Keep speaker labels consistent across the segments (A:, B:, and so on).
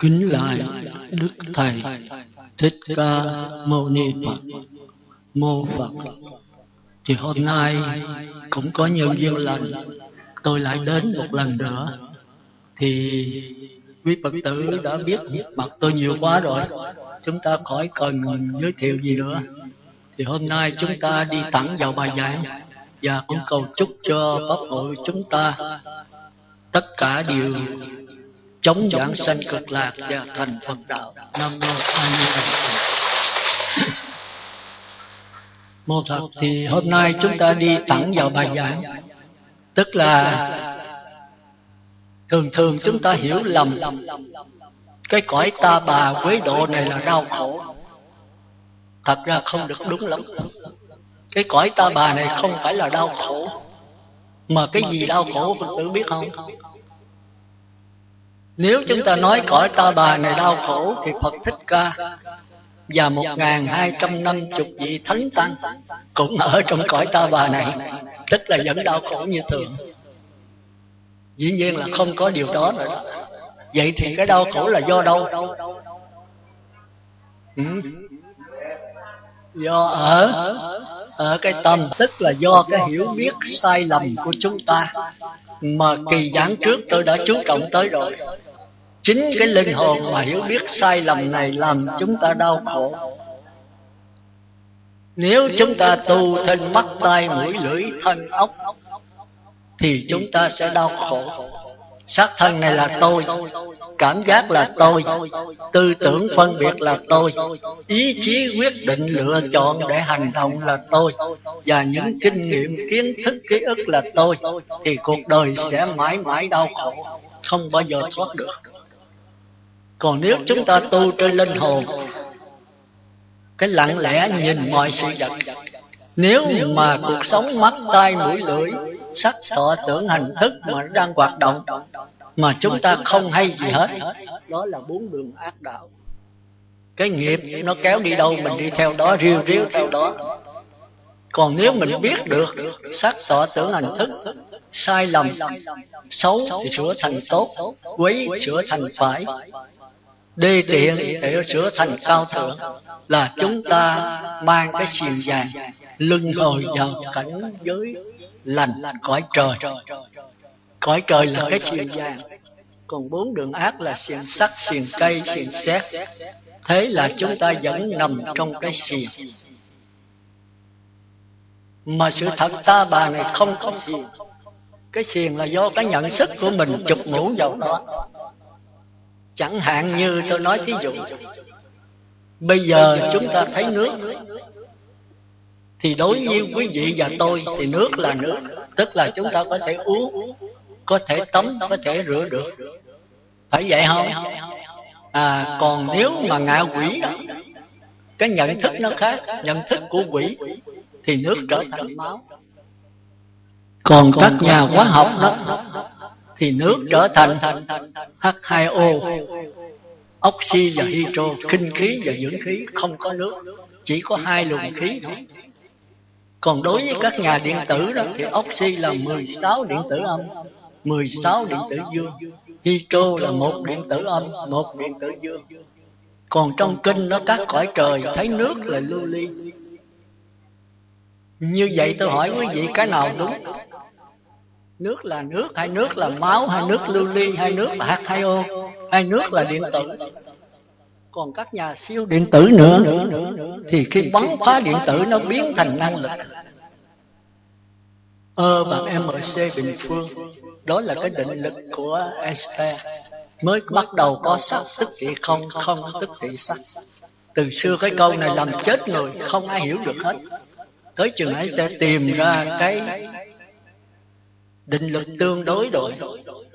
A: kính lại đức thầy thích ca mâu ni phật. Mô phật. Thì hôm nay cũng có nhiều duyên lành. Tôi lại đến một lần nữa. Thì quý phật tử đã biết mặt tôi nhiều quá rồi. Chúng ta khỏi cần giới thiệu gì nữa. Thì hôm nay chúng ta đi thẳng vào bài giảng. Và cũng cầu chúc cho pháp hội chúng ta tất cả đều chống giảng sanh cực lạc và thành Phật đạo. Nam mô A Di Đà Phật. Mô thật thì hôm nay chúng ta đi thẳng vào bài giảng, tức là thường thường chúng ta hiểu lầm cái cõi ta bà quế độ này là đau khổ. Thật ra không được đúng lắm. Cái cõi ta bà này không phải là đau khổ, mà cái gì đau khổ Phật tử biết không? Nếu chúng ta nói cõi ta bà này đau khổ Thì Phật Thích Ca Và một ngàn hai trăm năm chục vị thánh tăng Cũng ở trong cõi ta bà này Tức là vẫn đau khổ như thường Dĩ nhiên là không có điều đó rồi đó Vậy thì cái đau khổ là do đâu? Ừ. Do ở ở cái tâm tức là do cái hiểu biết sai lầm của chúng ta mà kỳ giảng trước tôi đã chú trọng tới rồi. Chính cái linh hồn mà hiểu biết sai lầm này làm chúng ta đau khổ. nếu chúng ta tu thân mắt tai mũi lưỡi thân ốc thì chúng ta sẽ đau khổ. xác thân này là tôi cảm giác là tôi. Tư tưởng phân biệt là tôi. Ý chí quyết định lựa chọn để hành động là tôi. Và những kinh nghiệm, kiến thức, ký ức là tôi. Thì cuộc đời sẽ mãi mãi đau khổ. Không bao giờ thoát được. Còn nếu chúng ta tu trên linh hồn, cái lặng lẽ nhìn mọi sự vật, nếu mà cuộc sống mắt, tai, mũi, lưỡi sắc thọ tưởng hành thức mà đang hoạt động mà chúng ta không hay gì hết. đó là bốn đường ác đạo. Cái nghiệp nó kéo đi đâu mình đi theo đó riêu riêu theo đó. còn nếu mình biết được sắc thọ tưởng hành thức sai lầm xấu thì sửa thành tốt quấy sửa thành phải. đê tiện để sửa thành cao thượng. là chúng ta mang cái xiềng vàng lưng hồi vào cảnh giới lành cõi trời cõi trời là cái xiềng vàng. còn bốn đường ác là xiềng sắt xiềng cây xiềng xét thế là chúng ta vẫn nằm trong cái xiềng. mà sự thật ta bà này không có xiềng. cái xiềng là do cái nhận thức của mình chụp ngủ vào đó. Chẳng hạn như tôi nói thí dụ bây giờ chúng ta thấy nước. thì đối với quý vị và tôi thì nước là nước tức là chúng ta có thể uống có thể tắm có thể rửa được. phải vậy không? à còn nếu mà ngạ quỷ đó cái nhận thức nó khác. nhận thức của quỷ thì nước trở thành máu. còn các nhà hóa học đó thì nước trở thành H2O oxy và hydro kinh khí và dưỡng khí không có nước chỉ có hai luồng khí thôi. còn đối với các nhà điện tử đó thì oxy là 16 điện tử âm 16 điện tử dương. Hydro là một điện tử âm, một điện tử dương. Còn trong kinh nó các cõi trời, thấy nước là lưu ly. Như vậy tôi hỏi quý vị, cái nào đúng? Nước là nước hay nước là máu hay nước lưu ly hay nước là hạt hay ô hay nước là điện tử. Còn các nhà siêu điện tử nữa, thì khi bắn phá điện tử nó biến thành năng lực. Ơ bằng mc bình phương đó là cái định lực của Einstein mới bắt đầu có sắc, tức thì không không, tức thì sắc. Từ xưa cái câu này làm chết người, không ai hiểu được hết. Tới chừng ấy sẽ tìm ra cái định lực tương đối rồi,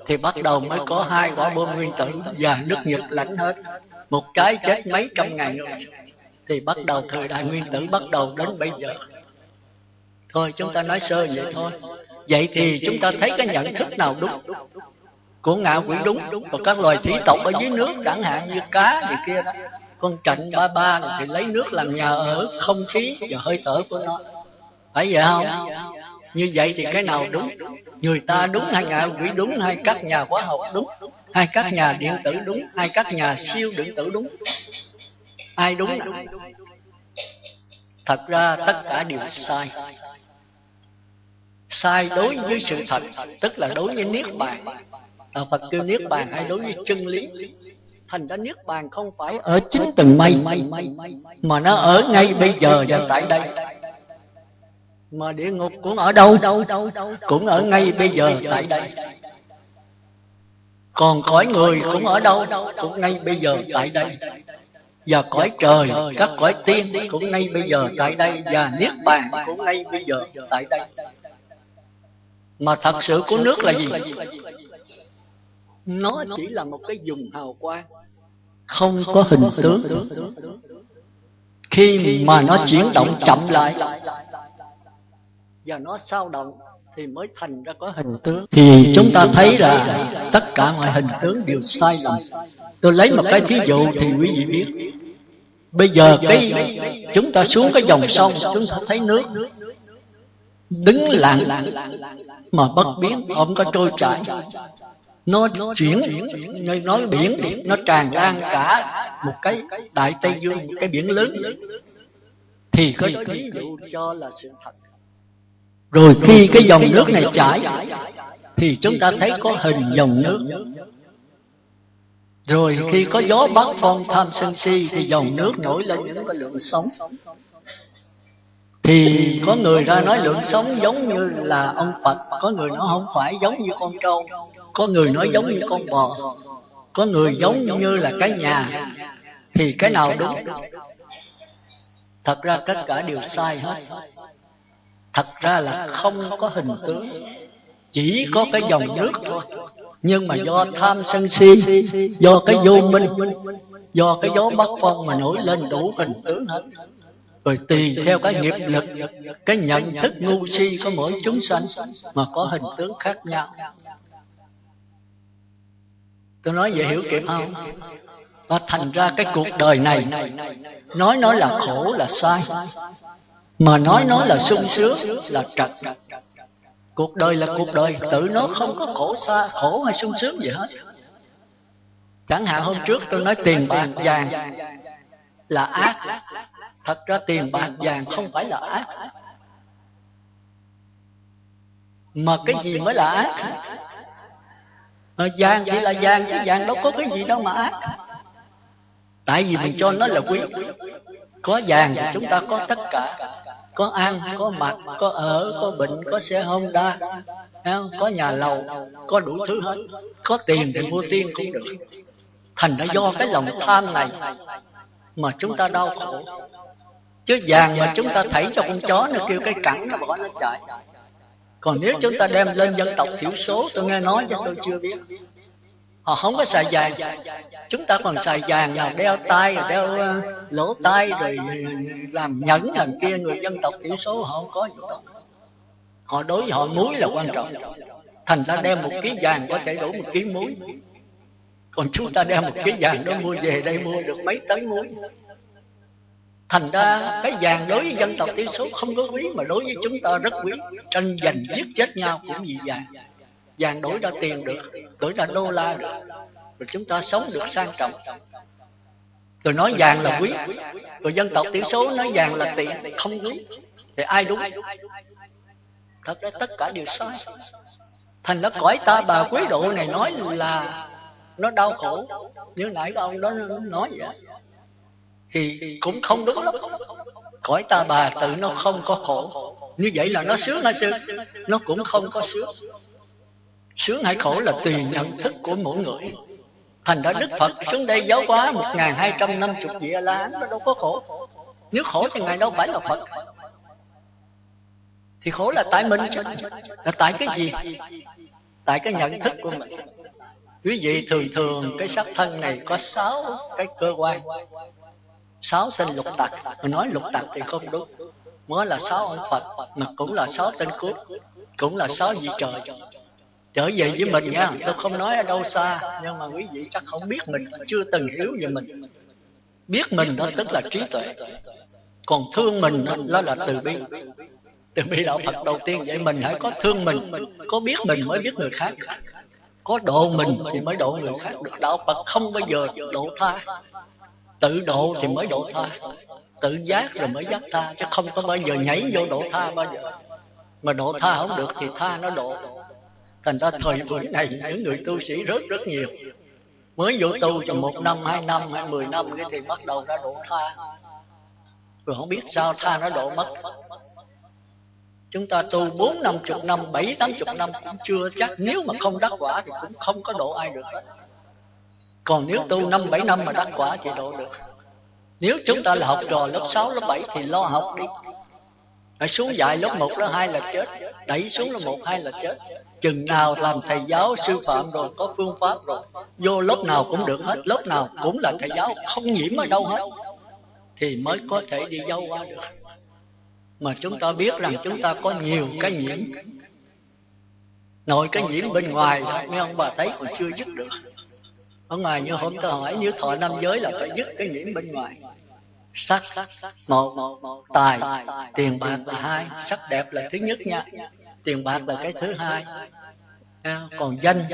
A: thì bắt đầu mới có hai quả bom nguyên tử và nước nhật lãnh hết. Một trái chết mấy trăm ngàn người, thì bắt đầu thời đại nguyên tử bắt đầu đến bây giờ. Thôi, chúng ta nói sơ vậy thôi vậy thì chúng ta thấy cái nhận thức nào đúng? của ngạ quỷ đúng và các loài thủy tộc ở dưới nước chẳng hạn như cá gì kia đó. con trạnh ba ba thì lấy nước làm nhà ở không khí và hơi thở của nó. Phải vậy không? Như vậy thì cái nào đúng? Người ta đúng hay ngạ quỷ đúng hay các nhà khoa học đúng? Hai các nhà điện tử đúng hai các nhà siêu điện tử đúng? Ai đúng? Thật ra tất cả đều sai sai đối với sự thật tức là đối với niết bàn. À, phật kêu niết bàn hay đối với chân lý thành ra niết bàn không phải ở chính từng mây mà nó ở ngay bây giờ và tại đây. Mà địa ngục cũng ở đâu? Đâu đâu cũng ở ngay bây giờ tại đây. Còn cõi người cũng ở đâu? Cũng ngay bây giờ tại đây. Và cõi trời các cõi tiên cũng ngay bây giờ tại đây. Và niết bàn cũng ngay bây giờ tại đây mà thật sự của nước là gì? nó chỉ là một cái dùng hào quang. Không có hình tướng. khi mà nó chuyển động chậm lại và nó sao động thì mới thành ra có hình tướng. Thì chúng ta thấy là tất cả mọi hình tướng đều sai lầm. Tôi lấy một cái thí dụ thì quý vị biết. Bây giờ cái chúng ta xuống cái dòng sông chúng ta thấy nước đứng lặng mà bất biến không có trôi chảy. Nó chuyển như nói biển nó tràn lan cả một cái đại tây dương một cái biển lớn. Thì có thí dụ cho là sự thật. Rồi khi cái dòng nước này chảy thì chúng ta thấy có hình dòng nước. rồi khi có gió bắc phong tham sân si thì dòng nước nổi lên những cái lượng sống thì có người ra nói lượng sống giống như là ông Phật, có người nói không phải giống như con trâu, có người nói giống như con bò, có người giống như là cái nhà. Thì cái nào đúng? Thật ra tất cả đều sai hết. Thật ra là không có hình tướng, chỉ có cái dòng nước thôi. Nhưng mà do tham sân si, do cái vô minh, do cái gió bắc phong mà nổi lên đủ hình tướng hết rồi tùy theo cái nghiệp lực, cái nhận thức ngu si của mỗi chúng sanh mà có hình tướng khác nhau. Tôi nói vậy hiểu kịp không? Và thành ra cái cuộc đời này, nói nói là khổ là sai, mà nói nói là sung sướng là trật. Cuộc đời là cuộc đời, tự nó không có khổ xa, khổ hay sung sướng gì hết. Chẳng hạn hôm trước tôi nói tiền bạc vàng là ác thật ra tiền bạc vàng không phải là ác mà cái gì mới là ác? À, vàng chỉ là vàng chứ vàng đâu có cái gì đâu mà ác. Tại vì mình cho nó là quý. Có vàng thì chúng ta có tất cả. Có ăn có mặc có ở có bệnh có xe honda có nhà lầu có đủ thứ hết. Có tiền thì mua tiên cũng được. Thành ra do cái lòng tham này mà chúng ta đau khổ chứ vàng mà chúng ta thảy cho con chó nó kêu cái cẳng nó bỏ nó chạy. còn nếu chúng ta đem lên dân tộc thiểu số tôi nghe nói chứ tôi chưa biết. Họ không có xài vàng. chúng ta còn xài vàng là đeo tay rồi đeo lỗ tai rồi làm nhẫn làm kia người dân tộc thiểu số họ không có gì đó. Họ đối với họ muối là quan trọng. thành ra đem một ký vàng có thể đủ một ký muối. còn chúng ta đem một ký vàng đó mua về đây mua được mấy tấn muối thành ra cái vàng đối với dân tộc thiểu số không có quý mà đối với chúng ta rất quý. Tranh giành giết chết nhau cũng vì vàng. Vàng đổi ra tiền được, đổi ra đô la được. Rồi chúng ta sống được sang trọng. Rồi nói vàng là quý. Rồi dân tộc thiểu số nói vàng là tiền, không quý. Thì ai đúng? Thật ra tất cả đều sai. Thành nó cõi ta bà quý độ này nói là nó đau khổ. Như nãy ông đó nói vậy thì cũng không đúng. Lắm cõi ta bà tự nó không có khổ. Như vậy là nó sướng hay sướng? Nó cũng không có sướng. Sướng hay khổ là tùy nhận thức của mỗi người. Thành ra đức phật xuống đây giáo hóa một ngàn hai trăm năm chục vị a la nó đâu có khổ. Nếu khổ thì ngài đâu phải là phật. Thì khổ là tại mình. Chứ là tại cái gì? Tại cái nhận thức của mình. Quý vị thường thường cái sắc thân này có sáu cái cơ quan sáu sinh lục tặc. Mình nói lục tặc thì không đúng. Mới là sáu ông phật, mà cũng là sáu tên cướp, cũng là sáu vị trời. Trở về với mình nha, tôi không nói ở đâu xa, nhưng mà quý vị chắc không biết mình, chưa từng hiểu về mình. Biết mình đó tức là trí tuệ. Còn thương mình đó là từ bi. Từ bi đạo phật đầu tiên, vậy mình hãy có thương mình, có biết mình mới biết người khác. Có độ mình thì mới độ người khác được. Đạo phật không bao giờ độ tha tự độ thì mới độ tha. Tự giác rồi mới giác tha, chứ không có bao giờ nhảy vô độ tha bao giờ. Mà độ tha không được thì tha nó độ. Thành ra thời buổi này, những người tu sĩ rất rất nhiều. Mới vô tu cho một năm, hai năm hay mười năm cái thì bắt đầu ra độ tha. Rồi không biết sao tha nó độ mất. Chúng ta tu bốn năm chục năm, bảy tám chục năm cũng chưa chắc. Nếu mà không đắc quả thì cũng không có độ ai được. hết còn nếu tu năm bảy năm mà đắc quả thì độ được. Nếu chúng ta là học trò lớp 6, lớp 7 thì lo học đi. Hãy xuống dạy lớp 1, lớp 2 là chết. Đẩy xuống lớp 1, 2 là chết. Chừng nào làm thầy giáo sư phạm rồi Có phương pháp rồi Vô lớp nào cũng được hết. Lớp nào cũng là thầy giáo Không nhiễm ở đâu hết Thì mới có thể đi dâu qua được. Mà chúng ta biết rằng chúng ta có nhiều cái nhiễm. Nội cái nhiễm bên ngoài. Mấy ông bà thấy còn chưa dứt được ở ngoài như hôm tôi hỏi nếu thọ năm giới là phải dứt cái nhiễm bên ngoài. sắc một tài tiền bạc là hai sắc đẹp là thứ nhất nha. Tiền bạc là cái thứ hai. còn danh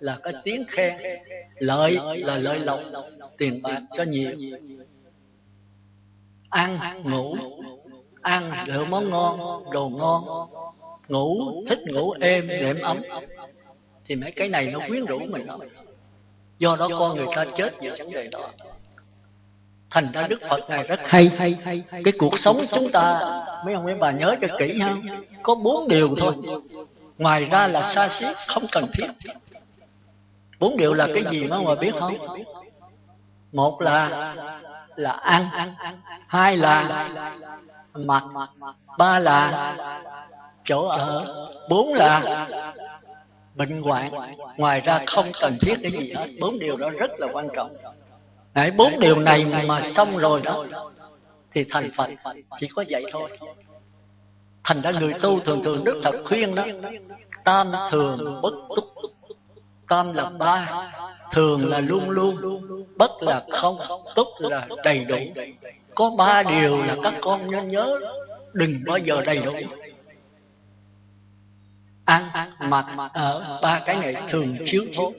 A: là cái tiếng khen. Lợi là lợi lộc. tiền bạc cho nhiều. Ăn ngủ. ăn lựa món ngon đồ ngon. Ngủ thích ngủ êm đệm ấm. thì mấy cái này nó quyến rũ mình lắm do đó con người ta chết vì vấn đề đó. Thành ra đức phật này rất hay. Cái cuộc sống chúng ta, mấy ông, mấy bà nhớ cho kỹ ha, có bốn điều thôi. Ngoài ra là xa xí, không cần thiết. Bốn điều là cái gì mà mà biết không? Một là là ăn. Hai là mặc. Ba là chỗ ở. Bốn là bệnh hoạn. Ngoài ra không cần thiết cái gì hết. Bốn điều đó rất là quan trọng. Đấy, bốn điều này mà xong rồi đó thì thành phật chỉ có vậy thôi. Thành ra người tu thường thường đức thật khuyên đó tam thường bất túc. Tam là ba thường là luôn luôn bất là không túc là đầy đủ. Có ba điều là các con nên nhớ đừng bao giờ đầy đủ ăn mặc ở ba cái này thường chiếu thốt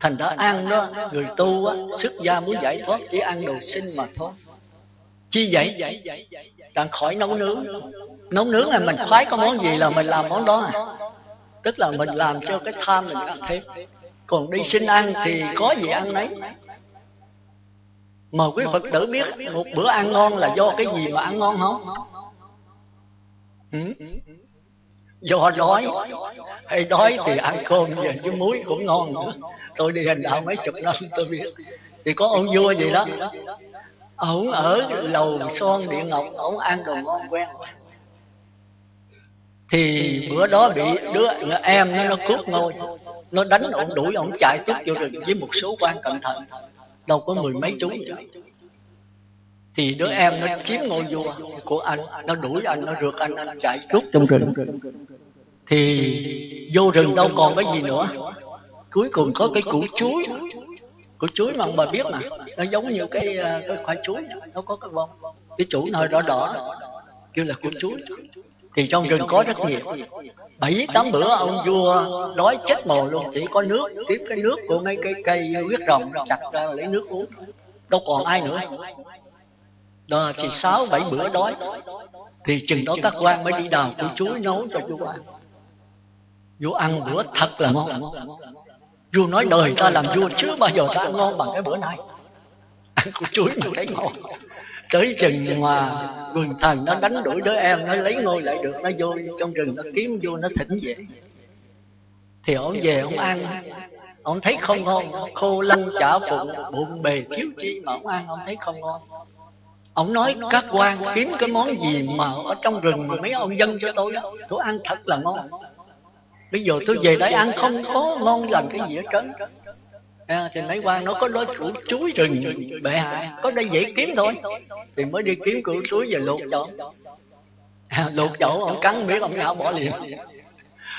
A: thành ra ăn đó, người tu á, xuất gia muốn giải thoát chỉ ăn đồ sinh mà thôi. Chi vậy? Đang khỏi nấu nướng. Nấu nướng là mình khoái có món gì là mình làm món đó à. Tức là mình làm cho cái tham mình ăn thêm. Còn đi xin ăn thì có gì ăn nấy. Mà quý phật tử biết một bữa ăn ngon là do cái gì mà ăn ngon không? Ừ? Do đói hay đói thì ăn cơm về với muối cũng ngon nữa. Tôi đi hành đạo mấy chục năm, tôi biết. Thì có ông vua gì đó. Ổng ở lầu son địa ngọc ổng ăn đồ ngon quen. Thì bữa đó bị đứa em nó nó cướp ngôi. Nó đánh ổng đuổi ổng chạy trước vô rừng với một số quan cẩn thận. Đâu có mười mấy chú vậy thì đứa em nó chiếm ngôi vua của anh nó đuổi anh nó rượt anh anh chạy rút trong rừng. Thì vô rừng đâu còn cái gì nữa. cuối cùng có cái củ chuối. Củ chuối mà ông bà biết mà. Nó giống như cái ờ, cái khoai chuối nó có cái bông. Cái chủ nó đỏ đỏ. Kêu là củ chuối. Thì trong rừng có rất nhiều. bảy tám bữa ông vua đói chết mồ luôn. Chỉ có nước tiếp cái nước của mấy cây cây huyết rồng chặt ra lấy nước uống. Đâu còn ai nữa đó thì sáu, bảy bữa đói. Thì chừng đó các quan mới đi đào củ chuối nấu cho vua ăn. Vua ăn bữa thật là ngon. Vua nói đời ta làm vua chứ bao giờ ta ăn ngon bằng cái bữa nay. Ăn củ chuối mà thấy ngon. Tới chừng mà quần thần nó đánh đuổi đứa em, nó lấy ngôi lại được, nó vô trong rừng, nó kiếm vô nó thỉnh về. Thì ổng về ổng ăn. Ổng thấy không ngon, khô lăn chả phụng, bụng bề thiếu chi mà ổng ăn ổng thấy không ngon ông nói các quan kiếm cái món gì mà ở trong rừng mà mấy ông dân cho tôi đó? Tôi ăn thật là ngon. Bây giờ tôi về đây ăn không có ngon lành cái gì hết trơn. à, thì mấy quan nó có nói củ chuối rừng bệ hạ có đây dễ kiếm thôi. Thì mới đi kiếm củ chuối về luộc chỗ à, luộc chỗ ông cắn biết ông nhạo bỏ liền.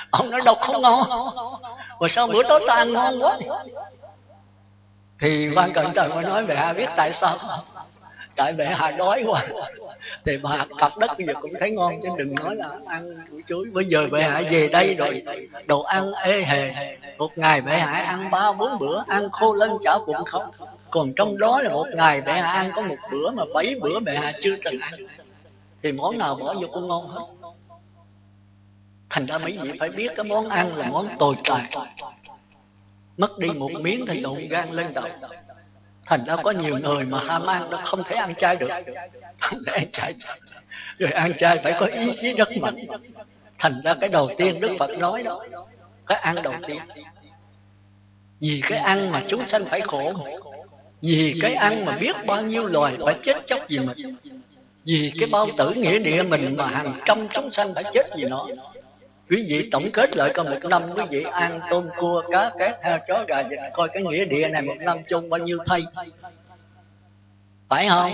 A: Ông nói đâu không ngon. Mà sao bữa tối ta ăn ngon quá thì quan cận trời mới nói bệ hạ biết tại sao tại bệ hà đói quá. Thì bà cặp đất bây giờ cũng thấy ngon, chứ đừng nói là ăn củ chuối. Bây giờ bệ hạ về đây rồi, đồ ăn ê hề. Một ngày bệ hạ ăn ba bốn bữa, ăn khô lên chảo cũng không? Còn trong đó là một ngày bệ hạ ăn có một bữa mà bảy bữa bệ hạ chưa từng ăn. Thì món nào bỏ vô cũng ngon hết. Thành ra mấy vị phải biết cái món ăn là món tồi tệ. Mất đi một miếng thì lộn gan lên đầu thành ra có nhiều người mà ham ăn nó không thể ăn chay được. Không thể ăn chay rồi ăn chay phải có ý chí rất mạnh. Thành ra cái đầu tiên đức phật nói đó, cái ăn đầu tiên. Vì cái ăn mà chúng sanh phải khổ, vì cái ăn mà biết bao nhiêu loài phải chết chóc vì mình, vì cái bao tử nghĩa địa mình mà hàng trăm chúng sanh phải chết vì nó quý vị tổng kết lại coi một năm quý vị ăn tôm cua cá két heo chó gà vịt coi cái nghĩa địa này một năm chung bao nhiêu thay. Phải không?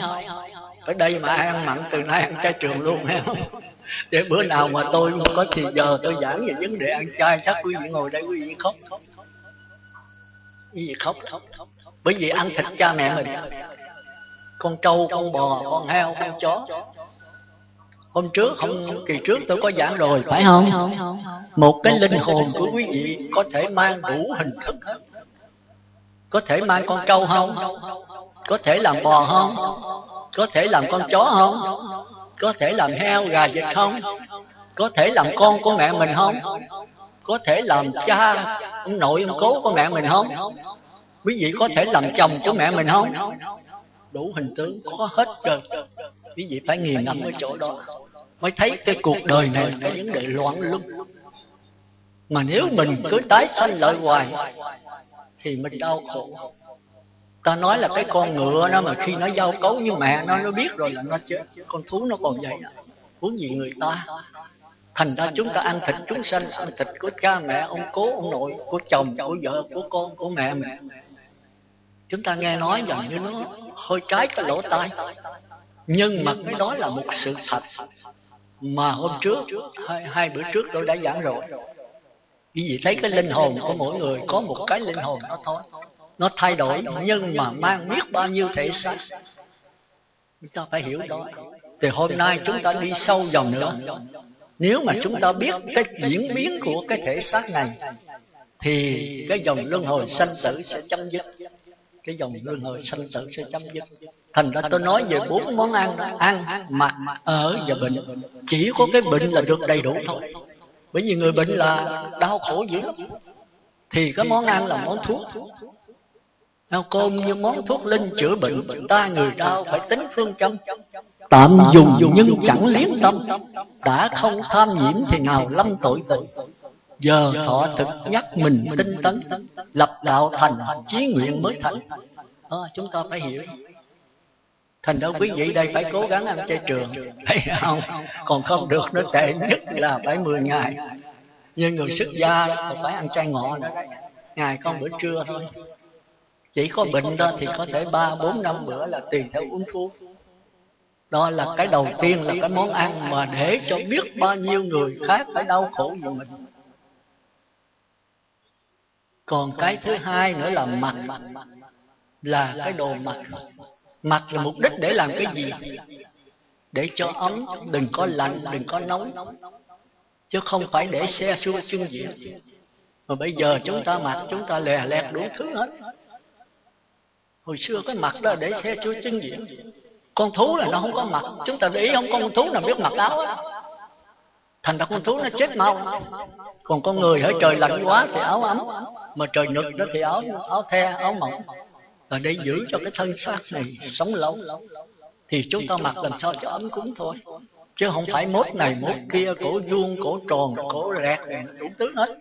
A: Ở đây mà ăn mặn từ nay ăn chay trường luôn không? Để bữa nào mà tôi mà có thì giờ tôi giảng về vấn đề ăn chay chắc quý vị ngồi đây quý vị khóc. Quý vị khóc. Bởi vì ăn thịt cha mẹ mình. con trâu con bò con heo con chó hôm trước hôm kỳ trước tôi có giảng rồi phải không? một cái linh hồn của quý vị có thể mang đủ hình thức. Có thể mang con trâu không? có thể làm bò không? Có thể làm con chó không? Có thể làm heo gà vịt không? Có thể làm con của mẹ mình không? Có thể làm cha ông nội ông cố của mẹ mình không? Quý vị có thể làm chồng của mẹ mình không? Đủ hình tướng có hết trơn. Quý vị phải nghiền ngẫm ở chỗ đó mới thấy cái cuộc đời này là cái vấn đề loạn lung mà nếu mình cứ tái sanh lợi hoài, thì mình đau khổ. Ta nói là cái con ngựa nó mà khi nó giao cấu như mẹ nó nó biết rồi là nó chết. Con thú nó còn vậy. Huống gì người ta. Thành ra chúng ta ăn thịt chúng sanh, ăn thịt của cha mẹ, ông cố, ông nội, của chồng, của vợ, của con, của mẹ mình. Chúng ta nghe nói rằng như nó hơi trái cái lỗ tai. Nhưng mà cái đó là một sự thật mà hôm trước hai, hai bữa trước tôi đã giảng rồi. Quý vị thấy cái linh hồn của mỗi người có một cái linh hồn nó thôi. Nó thay đổi nhưng mà mang biết bao nhiêu thể xác. Chúng ta phải hiểu đó. Thì hôm nay chúng ta đi sâu dòng nữa. nếu mà chúng ta biết cái diễn biến của cái thể xác này thì cái dòng luân hồi sanh tử sẽ chấm dứt cái dòng luân hồi sanh tử sẽ chấm dứt. thành ra tôi nói về bốn món ăn ăn mặc ở và bệnh chỉ có cái bệnh là được đầy đủ thôi. Bởi vì người bệnh là đau khổ dữ lắm. Thì cái món ăn là món thuốc. cơm như món thuốc linh chữa bệnh Ta người đau phải tính phương châm. Tạm dùng nhưng chẳng liếm tâm. Đã không tham nhiễm thì nào lâm tội tội Giờ thọ thực nhắc mình tinh tấn Lập đạo thành chí nguyện mới thành. À, Chúng ta phải hiểu. Thành ra quý vị đây phải cố gắng ăn chay trường. Thấy không? Còn không được nó tệ nhất là phải 10 ngày. Như người xuất gia còn phải ăn chay ngọ nữa Ngày không bữa trưa thôi. Chỉ có bệnh đó thì có thể 3, 4, 5 bữa là tùy theo uống thuốc. Đó là cái đầu tiên là cái món ăn mà để cho biết bao nhiêu người khác phải đau khổ vì mình còn cái thứ hai nữa là mặt. là cái đồ mặt. mặt. Là mục đích để làm cái gì? để cho ấm đừng có lạnh đừng có nóng. chứ không phải để xe xua chân diện mà bây giờ chúng ta mặc chúng ta lè lẹt đủ thứ hết. hồi xưa cái mặt đó để xe xua chân diện con thú là nó không có mặt chúng ta để ý không con thú nào biết mặc áo thành ra con thú nó chết mau. còn con người ở trời lạnh quá thì áo ấm. Mà trời nực đó thì áo áo the áo mỏng. Và để giữ cho cái thân xác này sống lâu thì chúng ta mặc làm sao cho ấm cúng thôi. Chứ không phải mốt này mốt kia cổ vuông cổ tròn cổ rẹt đủ thứ hết.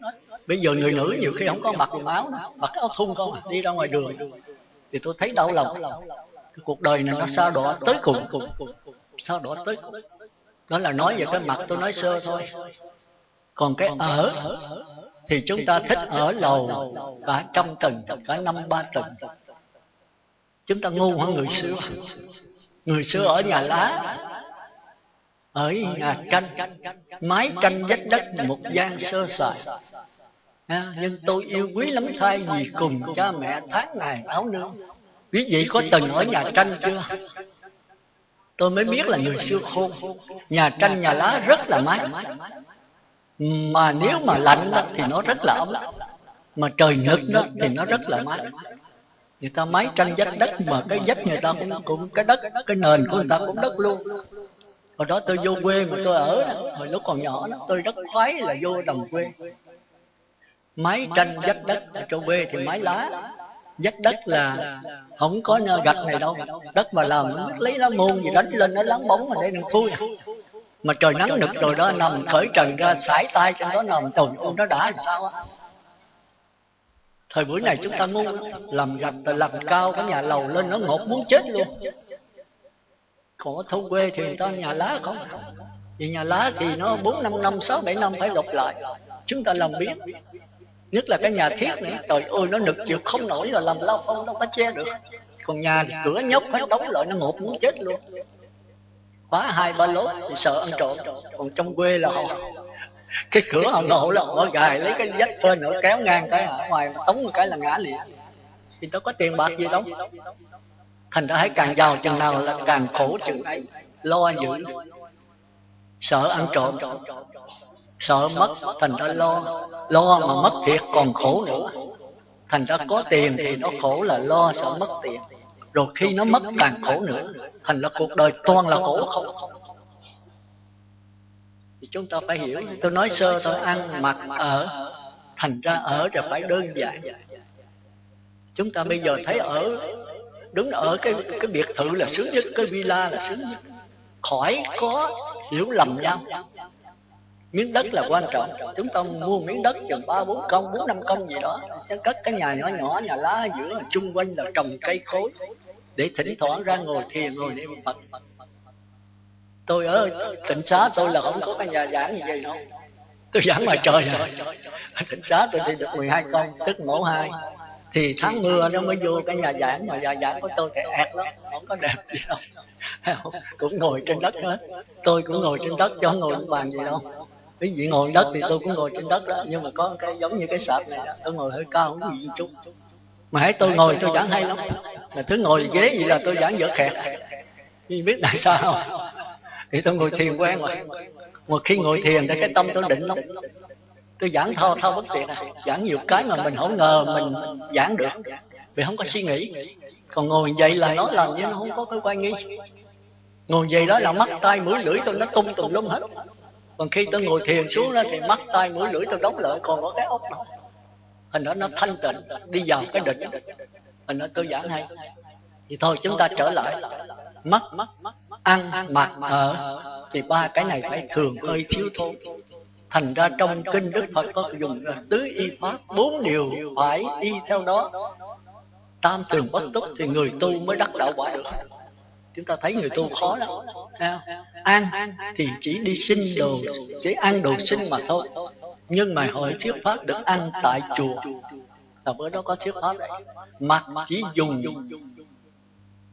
A: Bây giờ người nữ nhiều khi không có mặc quần áo mặc áo thun con đi ra ngoài đường thì tôi thấy đau lòng. Cái cuộc đời này nó sao đỏ tới cùng sao đỏ tới cùng đó là nói về cái mặt tôi nói sơ thôi. Còn cái ở thì chúng ta thích ở lầu cả trăm tầng cả năm ba tầng. Chúng ta ngu hơn người xưa? Người xưa ở nhà lá ở nhà tranh. Mái tranh vách đất một gian sơ sài. À, nhưng tôi yêu quý lắm thay vì cùng cha mẹ tháng ngày áo nương. Quý vị có từng ở nhà tranh chưa? Tôi mới biết là người xưa khôn. nhà tranh nhà lá rất là mát. mà nếu mà lạnh đó, thì nó rất là ấm. mà trời nực đó thì nó rất là mát. người ta máy tranh vách đất mà cái vách người ta cũng cũng cái đất cái nền của người ta cũng đất luôn. Hồi đó tôi vô quê mà tôi ở đó, hồi lúc còn nhỏ đó tôi rất khoái là vô đồng quê. Máy tranh vách đất ở chỗ quê thì máy lá vách đất là không có gạch này đâu. Đất mà làm lấy lá môn gì đánh lên nó láng bóng mà để đừng thui mà trời nắng nực rồi đó nằm khởi trần ra sải tay trên đó nằm tùng nó đã làm sao á. Thời buổi này chúng ta ngu làm gạch rồi làm cao cái nhà lầu lên nó ngột muốn chết luôn. Còn ở thôn quê thì người ta nhà lá không? Vì nhà lá thì nó bốn năm năm sáu bảy năm phải lột lại. Chúng ta làm biết nhất là cái nhà thiết này trời ơi nó nực chịu không nổi là làm lao phong đâu có che được. Còn nhà thì cửa nhóc phải đóng lại nó ngột muốn chết luôn. Khóa hai ba lốt thì sợ ăn trộm. Còn trong quê là họ cái cửa họ ngộ là họ gài lấy cái vách phên nữa kéo ngang cái ở ngoài tống một cái là ngã liền. Thì đâu có tiền bạc gì đâu. Thành ra hãy càng giàu chừng nào là càng khổ chừng ấy. Lo giữ sợ ăn trộm sợ mất thành ra lo lo mà mất thiệt còn khổ nữa. Thành ra có tiền thì nó khổ là lo, sợ mất tiền. Rồi khi nó mất càng khổ nữa, thành ra cuộc đời toàn là khổ không. Thì chúng ta phải hiểu, tôi nói sơ, tôi ăn mặc ở, thành ra ở là phải đơn giản. Chúng ta bây giờ thấy ở, đứng ở cái cái biệt thự là sướng nhất, cái villa là sướng nhất. Khỏi có hiểu lầm nhau miếng đất là quan trọng. Chúng ta mua miếng đất chừng ba, bốn công, bốn, năm công gì đó. Cất cái nhà nhỏ nhỏ, nhà lá giữa chung quanh là trồng cây cối. Để thỉnh thoảng ra ngồi thiền, ngồi niệm phật. Tôi ở tỉnh xá tôi là không có cái nhà giảng gì vậy đâu. Tôi giảng ngoài trời rồi tỉnh xá tôi đi được 12 công tức mẫu hai. Thì tháng mưa nó mới vô cái nhà giảng, mà nhà giảng của tôi thì ẹt lắm, không có đẹp gì đâu. Cũng ngồi trên đất hết. Tôi cũng ngồi trên đất, cho ngồi bàn gì đâu ví dụ ngồi đất thì tôi cũng ngồi trên đất đó, nhưng mà có cái giống như cái sạp này tôi ngồi hơi cao không gì chút. Mà hãy tôi ngồi, tôi giảng hay lắm. Mà thứ ngồi ghế gì là tôi giảng dở khẹt. Nhưng biết tại sao? Thì tôi ngồi thiền quen rồi. Mà khi ngồi thiền thì cái tâm tôi định lắm. Tôi giảng thao thao bất tuyệt. À giảng nhiều cái mà mình không ngờ mình giảng được. Vì không có suy nghĩ. Còn ngồi dậy là nó làm như nó không có cái quan nghi. Ngồi dậy đó là mắt tay mũi, lưỡi tôi nó tung tùm lum hết còn khi tôi ngồi thiền xuống đó thì mắt tay mũi lưỡi tôi đóng lại, còn có cái ốc nào hình đó nó thanh tịnh, đi vào cái định hình đó tôi giảng hay. Thì thôi, chúng ta trở lại. Mắt ăn mặc ở thì ba cái này phải thường hơi thiếu thốn. Thành ra trong kinh đức phật có dùng là tứ y pháp, bốn điều phải y theo đó. Tam tường bất túc thì người tu mới đắc đạo quả được. Chúng ta thấy người tu khó lắm ăn thì chỉ đi xin đồ, chỉ ăn đồ xin mà thôi. Nhưng mà hội thuyết pháp được ăn tại chùa. Là bữa đó có thuyết pháp đấy mặc chỉ dùng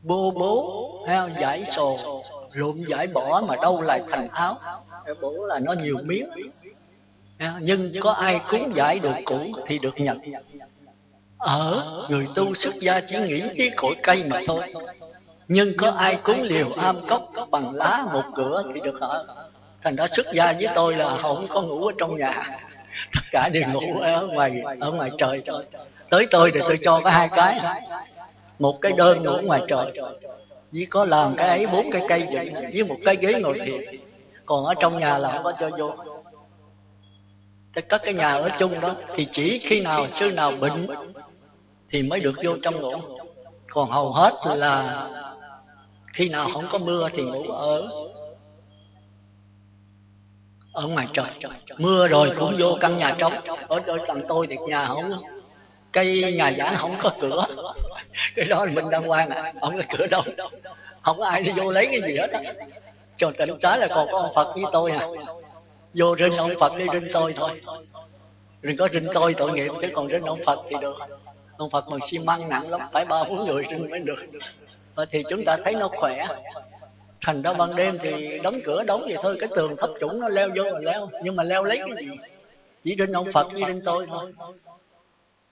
A: bô bố, heo giải sồ lụm giải bỏ mà đâu lại thành áo. Bố là nó nhiều miếng. Nhưng có ai cúng giải được cũ thì được nhận ở, người tu xuất gia chỉ nghĩ cái cội cây mà thôi nhưng có ai cúng liều am cốc bằng lá một cửa thì được ở thành ra xuất gia với tôi là không có ngủ ở trong nhà. Tất cả đều ngủ ở ngoài ở ngoài trời. thôi tới tôi thì tôi cho có hai cái. một cái đơn ngủ ngoài trời. chỉ có làm cái ấy bốn cái cây vậy với một cái ghế ngồi thiền. Còn ở trong nhà là không có cho vô. Cái cất cái nhà ở chung đó thì chỉ khi nào sư nào bệnh thì mới được vô trong ngủ. Còn hầu hết là khi nào không có mưa thì ngủ ở ở ngoài trời. mưa rồi cũng vô căn nhà trống. ở ở tầng tôi thì nhà không cây nhà giảng không có cửa. cái đó là mình đang quan à không có cửa đâu. Không có ai đi vô lấy cái gì hết á. Cho tỉnh xá là còn có ông phật với tôi à vô rinh ông phật đi rinh tôi thôi. Đừng có rinh tôi tội nghiệp chứ còn rinh ông phật thì được. Ông phật bằng xi măng nặng lắm phải ba bốn người rinh mới được Ờ, thì chúng ta thấy nó khỏe. Thành ra ban đêm thì đóng cửa đóng vậy thôi, cái tường thấp chủng nó leo vô mà leo. Nhưng mà leo lấy cái gì? Chỉ trên ông phật, chỉ trên tôi thôi.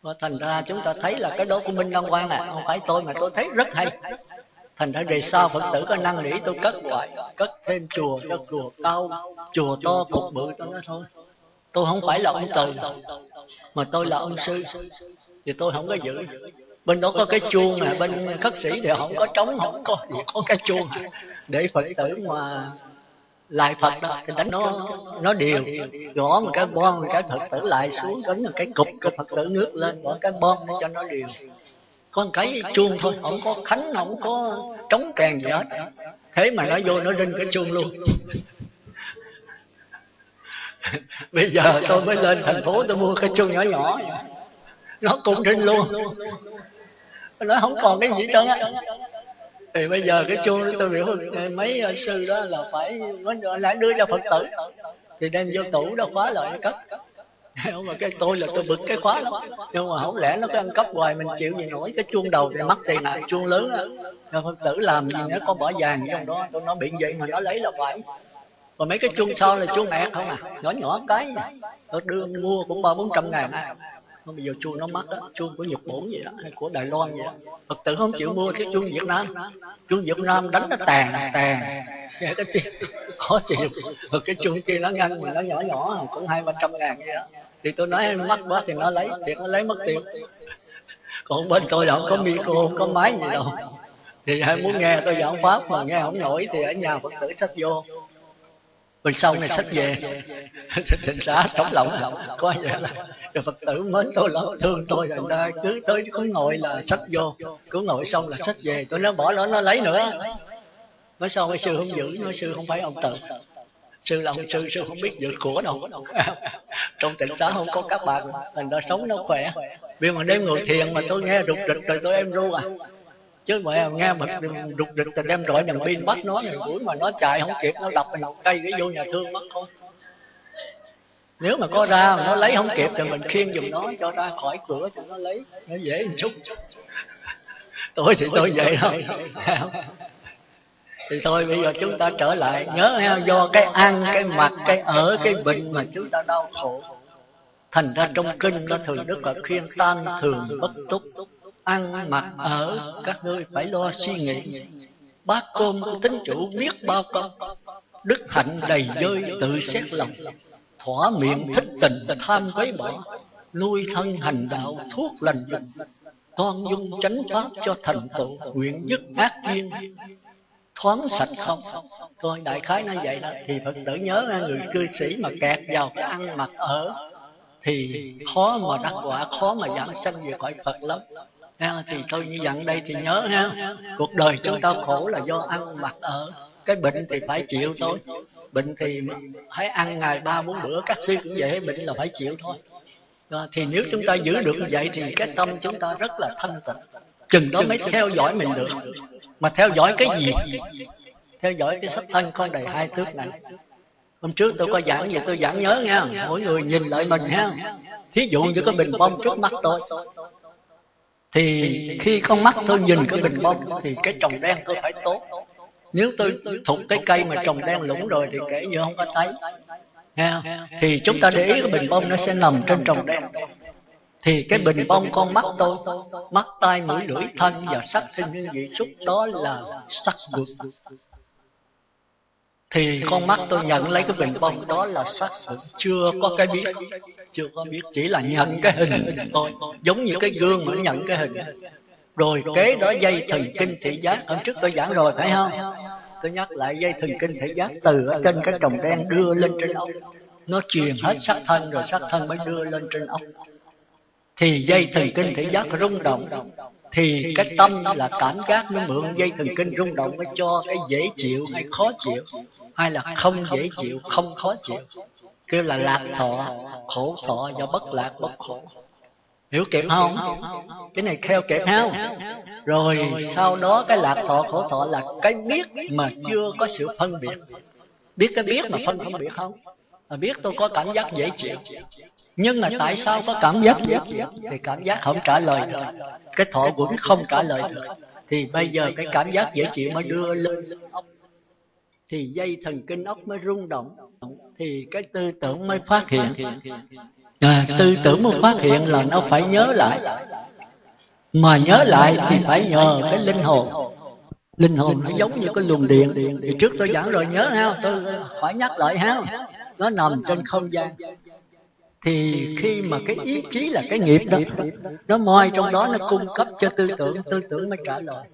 A: Và thành ra chúng ta thấy là cái đó của minh đăng quang à không phải tôi mà tôi thấy rất hay. Thành ra về sau phật tử có năng nỉ tôi cất hoài, cất thêm chùa cho chùa cao, chùa to cục bự tôi nói thôi. Tôi không phải là ông từ, mà tôi là ông sư. Thì tôi không có giữ bên đó có cái chuông nè bên khất sĩ thì không có trống không có gì có cái chuông để phật tử mà lại phật đó thì đánh nó nó đều. Gõ một cái bon cái phật tử lại xuống đánh một cái cục cái phật tử nước lên gõ cái bon để cho nó đều. Một cái chuông thôi không có khánh không có trống kèn gì hết. Thế mà nó vô nó rinh cái chuông luôn. Bây giờ tôi mới lên thành phố tôi mua cái chuông nhỏ nhỏ. Nó cũng rinh luôn nó không còn cái gì trơn á. thì bây giờ cái chuông tôi biểu mấy sư đó là phải nó lại đưa cho phật tử. Thì đem vô tủ đó khóa lại cất. Nhưng mà cái tôi là tôi bực cái khóa lắm. Nhưng mà không lẽ nó cứ ăn cắp hoài mình chịu gì nổi cái chuông đầu thì mất tiền nào chuông lớn cho phật tử làm gì nó có bỏ vàng trong đó tôi nó bị vậy mà nó lấy là phải. Còn mấy cái chuông sau là chuông ẹt không à. Nhỏ nhỏ cái. Tôi đưa mua cũng ba bốn trăm ngàn nó bây giờ chuông nó mắc đó, chuông của nhật bản vậy đó, hay của đài loan vậy đó. Phật tử không chịu mua cái chuông việt nam. Chuông việt nam đánh nó tàn tàn. Nghe cái tiếng khó chịu. Rồi cái chuông kia nó ngăn mà nó nhỏ nhỏ, cũng hai ba trăm ngàn vậy đó. Thì tôi nói mắc quá thì nó lấy, thì nó lấy mất tiền. Còn bên tôi là không có micro, không có máy gì đâu. Thì ai muốn nghe tôi giảng pháp mà nghe không nổi thì ở nhà phật tử sách vô rồi sau này sách về. thịnh xã trống lòng. Coi vậy là rồi phật tử mến tôi lắm. Thương tôi thành ra cứ tới cứ ngồi là sách vô. Cứ ngồi xong là sách về. Tôi nói bỏ nó nó lấy nữa. Nói sao cái sư không giữ? Nói sư không phải ông tự. Sư là ông sư sư không biết giữ của đâu. Trong tỉnh xã không có các bạn. Thành ra sống nó khỏe. Vì mà đêm ngồi thiền mà tôi nghe rụt rịch rồi tôi em ru à chứ mà nghe mà đục địch thì đem đội đèn pin bắt nó thì đuổi mà nó chạy không kịp, nó đập mình cây cái vô nhà thương mất thôi. Nếu mà có ra mà nó lấy không kịp thì mình khiêng giùm nó, cho ra khỏi cửa cho nó lấy. Nó dễ một chút. Tôi thì tôi vậy thôi. Thì thôi, bây giờ chúng ta trở lại. Nhớ ha, do cái ăn, cái mặc, cái ở, cái bệnh mà chúng ta đau khổ. Thành ra trong kinh nó thường đức là khuyên tan thường bất túc ăn mặc ở các ngươi phải lo suy nghĩ. Bát cơm của tính chủ biết bao công. Đức hạnh đầy dơi tự xét lòng, thỏa miệng thích tình tham quấy bỏ, nuôi thân hành đạo thuốc lành lành toan dung chánh pháp cho thành tựu nguyện dứt ác duyên. Thoáng sạch không? Coi đại khái nó vậy đó. Thì phật tử nhớ người cư sĩ mà kẹt vào cái ăn mặc ở thì khó mà đắc quả, khó mà giảng sanh về khỏi phật lắm ha, thì tôi như dặn đây thì nhớ ha. Cuộc đời chúng ta khổ là do ăn mặc ở cái bệnh thì phải chịu thôi. Bệnh thì hãy ăn ngày ba bốn bữa các sư cũng vậy bệnh là phải chịu thôi. À, thì nếu chúng ta giữ được như vậy thì cái tâm chúng ta rất là thanh tịnh. Chừng đó mới theo dõi mình được. Mà theo dõi cái gì? Theo dõi cái sắc thân con đầy hai thước này. Hôm trước tôi có giảng gì tôi giảng nhớ nha mỗi người nhìn lại mình ha. Thí dụ như cái bình bông trước mắt tôi thì khi con mắt tôi nhìn cái bình bông thì cái trồng đen tôi phải tốt. Nếu tôi thuộc cái cây mà trồng đen lũng rồi thì kể như không có thấy. Ha thì chúng ta để ý cái bình bông nó sẽ nằm trên trồng đen. Thì cái bình bông con mắt tôi, mắt tai mũi lưỡi thân và sắc sinh như vị xúc đó là sắc vượt thì con mắt tôi nhận lấy cái bình bông đó là sắc vượt chưa có cái biết. Chưa có biết. Chỉ là nhận cái hình thôi. Giống như cái gương mà nhận cái hình. Rồi kế đó dây thần kinh thị giác. Hôm trước tôi giảng rồi, phải không? Tôi nhắc lại dây thần kinh thị giác từ ở trên cái trồng đen đưa lên trên ốc. Nó truyền hết sắc thân rồi sắc thân mới đưa lên trên ốc. Thì dây thần kinh thị giác rung động thì cái tâm là cảm giác nó mượn dây thần kinh rung động mới cho cái dễ chịu hay khó chịu hay là không dễ chịu không khó chịu. kêu là lạc thọ khổ thọ do bất lạc bất khổ. Hiểu kịp không? cái này theo kịp không? rồi sau đó cái lạc thọ khổ thọ là cái biết mà chưa có sự phân biệt. Biết cái biết mà phân không biệt không? Mà biết tôi có cảm giác dễ chịu nhưng mà tại sao có cảm giác dễ chịu thì cảm giác không trả lời được. Cái thọ quẩn không trả lời được. thì bây giờ cái cảm giác dễ chịu mới đưa lên. ốc thì dây thần kinh ốc mới rung động. Thì cái tư tưởng mới phát hiện. à, tư tưởng mới phát hiện là nó phải nhớ lại. Mà nhớ lại thì phải nhờ cái linh hồn. Linh hồn nó giống như cái luồng điện. Thì trước tôi giảng rồi nhớ ha tôi phải nhắc lại ha nó nằm trên không gian thì khi mà cái ý chí là cái nghiệp đó nó moi trong đó nó cung cấp cho tư tưởng tư tưởng mới trả lời